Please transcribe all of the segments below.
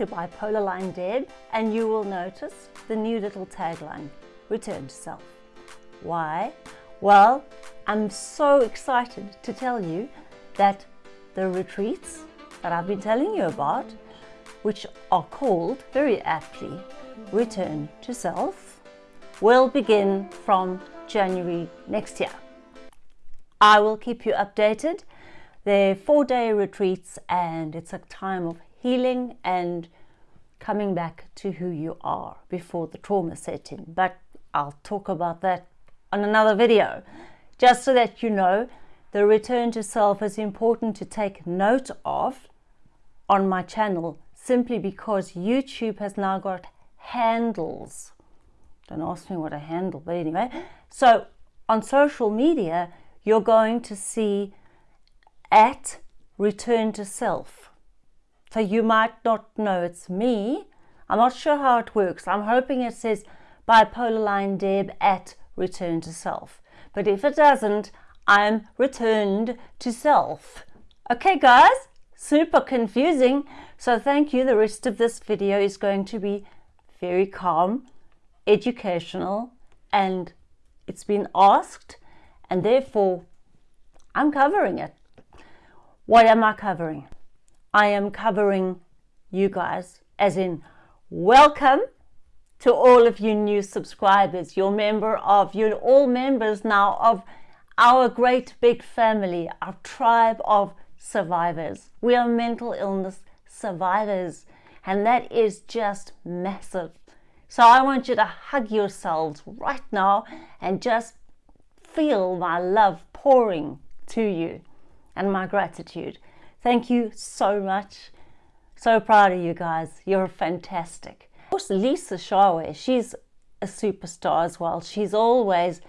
to Bipolar Line Deb and you will notice the new little tagline, Return to Self. Why? Well, I'm so excited to tell you that the retreats that I've been telling you about, which are called very aptly Return to Self, will begin from January next year. I will keep you updated. They're four-day retreats and it's a time of healing and coming back to who you are before the trauma set in. But I'll talk about that on another video. Just so that you know, the return to self is important to take note of on my channel simply because YouTube has now got handles. Don't ask me what a handle, but anyway. So on social media, you're going to see at return to self. So you might not know it's me. I'm not sure how it works. I'm hoping it says bipolar line Deb at return to self. But if it doesn't, I'm returned to self. Okay, guys, super confusing. So thank you. The rest of this video is going to be very calm, educational, and it's been asked, and therefore I'm covering it. What am I covering? I am covering you guys, as in welcome to all of you new subscribers. You're member of, you're all members now of our great big family, our tribe of survivors. We are mental illness survivors, and that is just massive. So I want you to hug yourselves right now and just feel my love pouring to you and my gratitude. Thank you so much. So proud of you guys. You're fantastic. Of course, Lisa Shawe, she's a superstar as well. She's always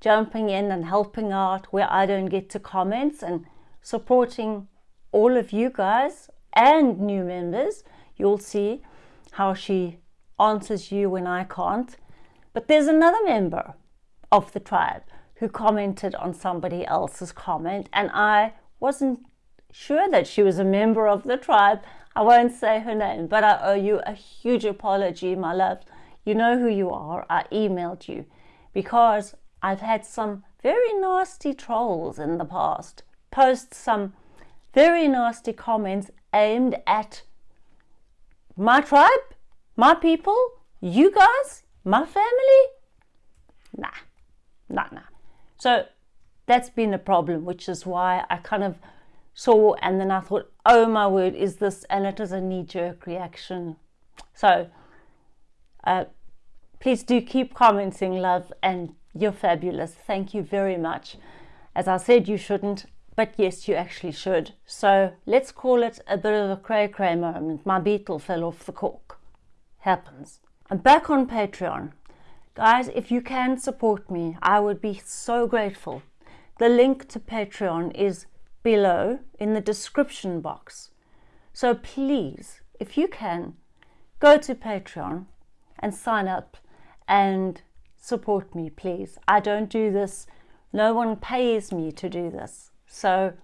jumping in and helping out where I don't get to comments and supporting all of you guys and new members. You'll see how she answers you when I can't. But there's another member of the tribe who commented on somebody else's comment and I wasn't sure that she was a member of the tribe. I won't say her name, but I owe you a huge apology, my love. You know who you are. I emailed you because I've had some very nasty trolls in the past post some very nasty comments aimed at my tribe, my people, you guys, my family. Nah, nah, nah. So that's been a problem, which is why I kind of saw and then I thought, oh my word, is this? And it is a knee-jerk reaction. So uh, please do keep commenting, love, and you're fabulous. Thank you very much. As I said, you shouldn't, but yes, you actually should. So let's call it a bit of a cray-cray moment. My beetle fell off the cork. Happens. I'm back on Patreon. Guys, if you can support me, I would be so grateful. The link to Patreon is below in the description box. So please, if you can, go to Patreon and sign up and support me, please. I don't do this. No one pays me to do this. So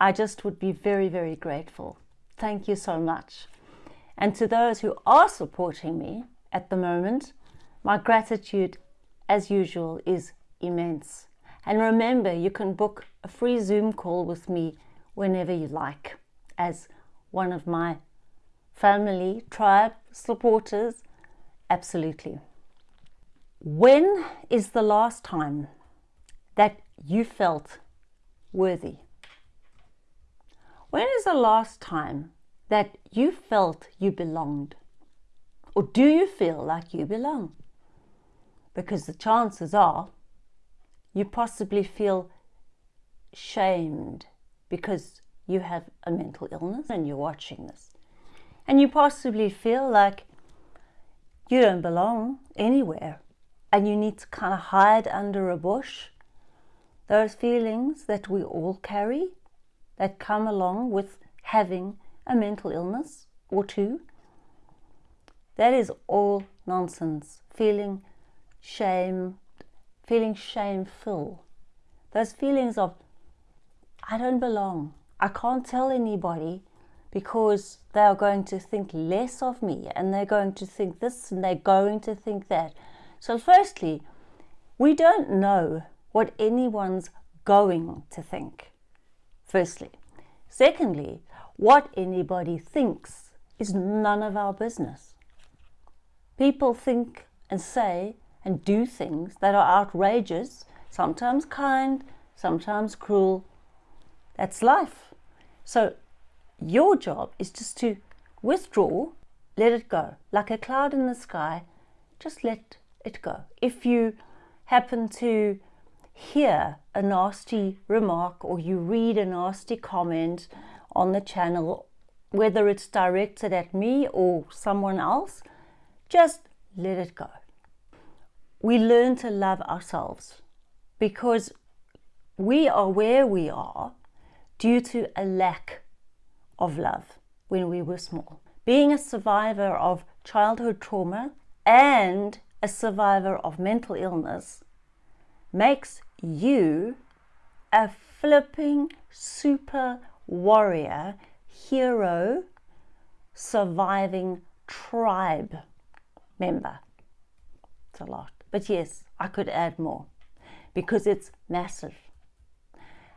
I just would be very, very grateful. Thank you so much. And to those who are supporting me at the moment, my gratitude, as usual, is immense. And remember, you can book a free Zoom call with me whenever you like as one of my family, tribe supporters. Absolutely. When is the last time that you felt worthy? When is the last time that you felt you belonged? Or do you feel like you belong? because the chances are you possibly feel shamed because you have a mental illness and you're watching this. And you possibly feel like you don't belong anywhere and you need to kind of hide under a bush. Those feelings that we all carry that come along with having a mental illness or two, that is all nonsense. Feeling shame, feeling shameful. Those feelings of, I don't belong. I can't tell anybody because they are going to think less of me and they're going to think this and they're going to think that. So, firstly, we don't know what anyone's going to think. Firstly. Secondly, what anybody thinks is none of our business. People think and say and do things that are outrageous, sometimes kind, sometimes cruel. That's life. So your job is just to withdraw, let it go. Like a cloud in the sky, just let it go. If you happen to hear a nasty remark or you read a nasty comment on the channel, whether it's directed at me or someone else, just let it go. We learn to love ourselves because we are where we are due to a lack of love when we were small. Being a survivor of childhood trauma and a survivor of mental illness makes you a flipping super warrior, hero, surviving tribe member. It's a lot. But yes, I could add more because it's massive.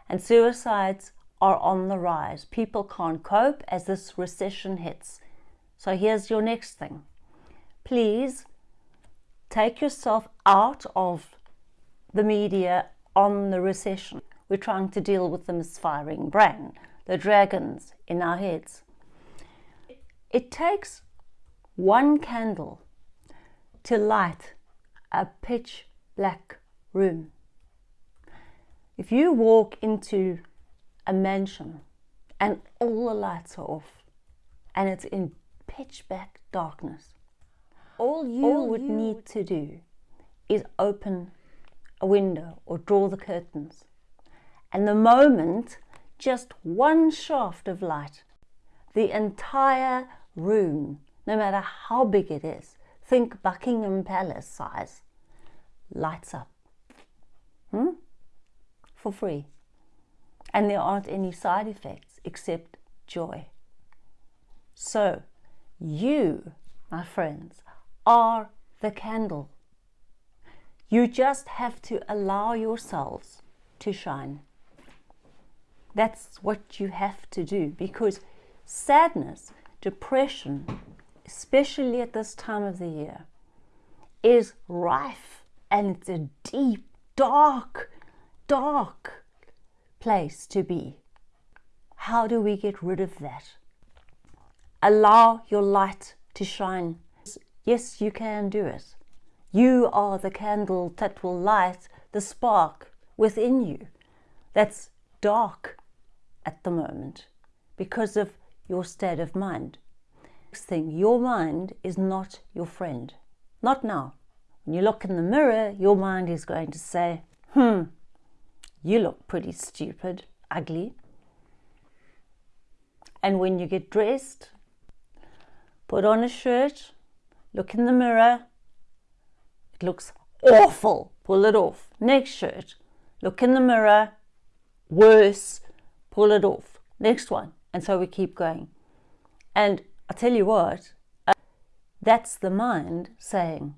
And suicides are on the rise. People can't cope as this recession hits. So here's your next thing. Please take yourself out of the media on the recession. We're trying to deal with the misfiring brain, the dragons in our heads. It takes one candle to light a pitch black room. If you walk into a mansion and all the lights are off and it's in pitch black darkness, all you all would you need would... to do is open a window or draw the curtains. And the moment just one shaft of light, the entire room, no matter how big it is, think Buckingham Palace size, lights up. Hmm? For free. And there aren't any side effects except joy. So, you, my friends, are the candle you just have to allow yourselves to shine. That's what you have to do because sadness, depression, especially at this time of the year, is rife and it's a deep, dark, dark place to be. How do we get rid of that? Allow your light to shine. Yes, you can do it. You are the candle that will light the spark within you that's dark at the moment because of your state of mind. Next thing, your mind is not your friend. Not now. When you look in the mirror, your mind is going to say, hmm, you look pretty stupid, ugly. And when you get dressed, put on a shirt, look in the mirror, it looks awful. Pull it off. Next shirt. Look in the mirror. Worse. Pull it off. Next one. And so we keep going. And I tell you what, uh, that's the mind saying,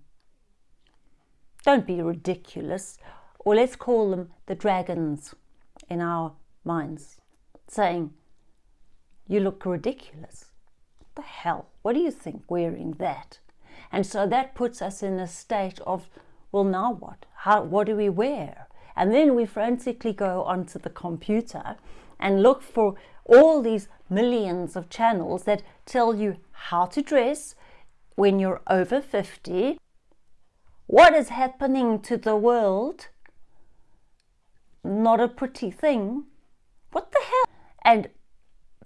don't be ridiculous. Or let's call them the dragons in our minds, saying, you look ridiculous. What the hell? What do you think wearing that? And so that puts us in a state of, well, now what? How, what do we wear? And then we frantically go onto the computer and look for all these millions of channels that tell you how to dress when you're over 50, what is happening to the world, not a pretty thing, what the hell? And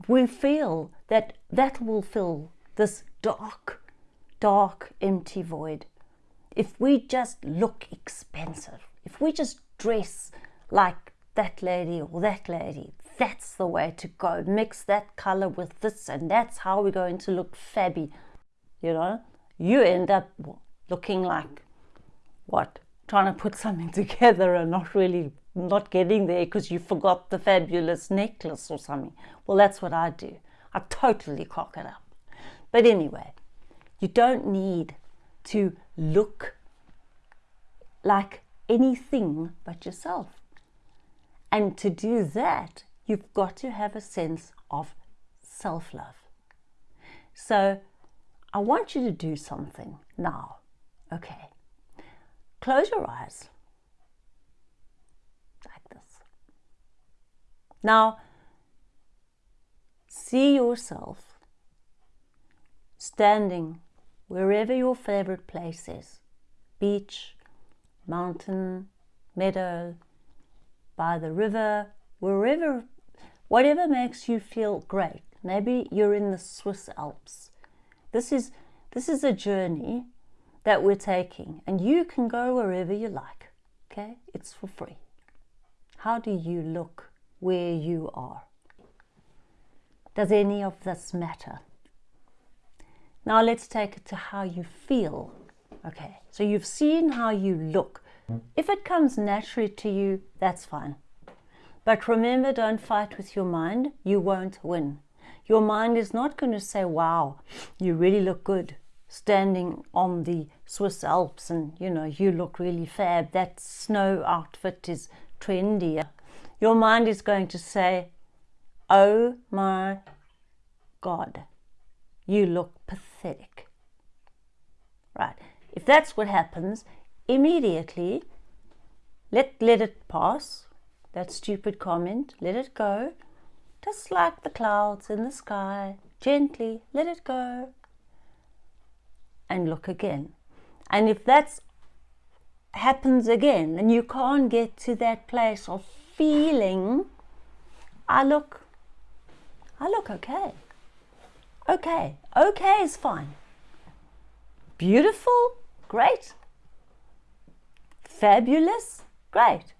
we feel that that will fill this dark dark, empty void. If we just look expensive, if we just dress like that lady or that lady, that's the way to go. Mix that color with this, and that's how we're going to look fabby. You know, you end up looking like what? Trying to put something together and not really not getting there because you forgot the fabulous necklace or something. Well, that's what I do. I totally cock it up. But anyway, you don't need to look like anything but yourself. And to do that, you've got to have a sense of self love. So I want you to do something now. Okay. Close your eyes like this. Now, see yourself standing wherever your favorite place is beach, mountain, meadow, by the river, wherever, whatever makes you feel great. Maybe you're in the Swiss Alps. This is, this is a journey that we're taking, and you can go wherever you like. Okay? It's for free. How do you look where you are? Does any of this matter? Now let's take it to how you feel. Okay, so you've seen how you look. If it comes naturally to you, that's fine. But remember, don't fight with your mind. You won't win. Your mind is not going to say, wow, you really look good standing on the Swiss Alps and, you know, you look really fab. That snow outfit is trendy. Your mind is going to say, oh my God, you look pathetic. Right. If that's what happens, immediately let, let it pass, that stupid comment, let it go, just like the clouds in the sky, gently let it go and look again. And if that happens again and you can't get to that place of feeling, I look, I look okay. Okay, okay is fine. Beautiful, great. Fabulous, great.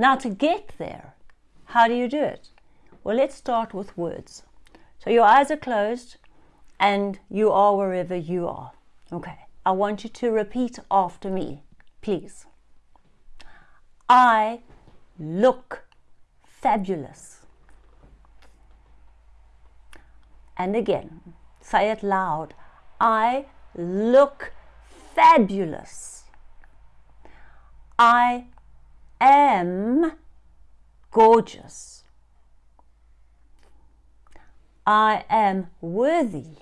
Now to get there, how do you do it? Well, let's start with words. So your eyes are closed and you are wherever you are. Okay, I want you to repeat after me, please. I look fabulous. And again, say it loud. I look fabulous. I am gorgeous. I am worthy.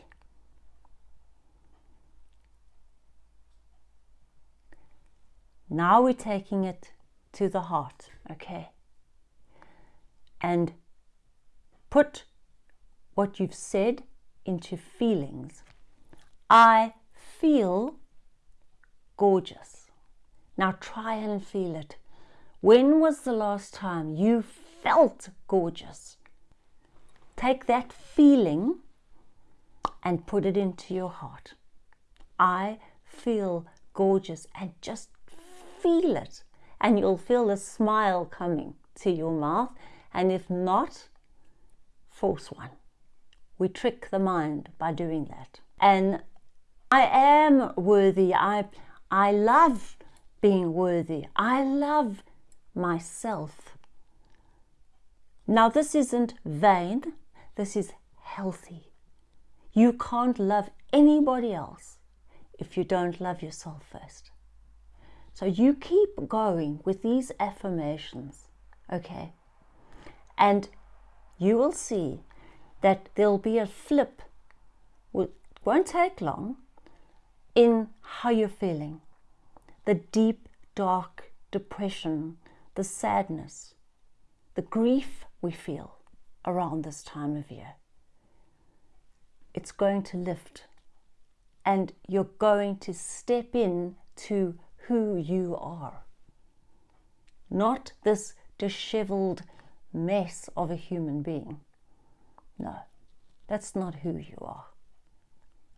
Now we're taking it to the heart, okay? And put what you've said into feelings. I feel gorgeous. Now try and feel it. When was the last time you felt gorgeous? Take that feeling and put it into your heart. I feel gorgeous and just feel it. And you'll feel a smile coming to your mouth. And if not force one. We trick the mind by doing that. And i am worthy. I i love being worthy. I love myself. Now this isn't vain. This is healthy. You can't love anybody else if you don't love yourself first. So you keep going with these affirmations, okay? And you will see that there'll be a flip, it won't take long, in how you're feeling. The deep, dark depression, the sadness, the grief we feel around this time of year. It's going to lift and you're going to step in to who you are. Not this disheveled mess of a human being. No, that's not who you are.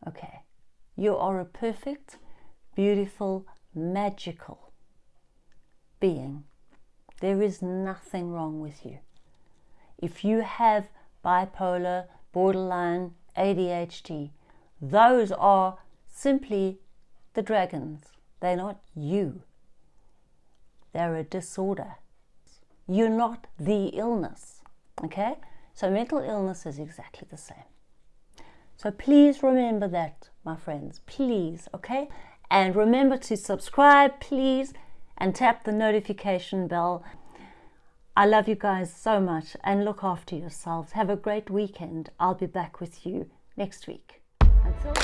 Okay, you are a perfect, beautiful, magical being. There is nothing wrong with you. If you have bipolar, borderline, ADHD, those are simply the dragons they're not you. They're a disorder. You're not the illness. Okay? So mental illness is exactly the same. So please remember that, my friends, please, okay? And remember to subscribe, please, and tap the notification bell. I love you guys so much and look after yourselves. Have a great weekend. I'll be back with you next week. Until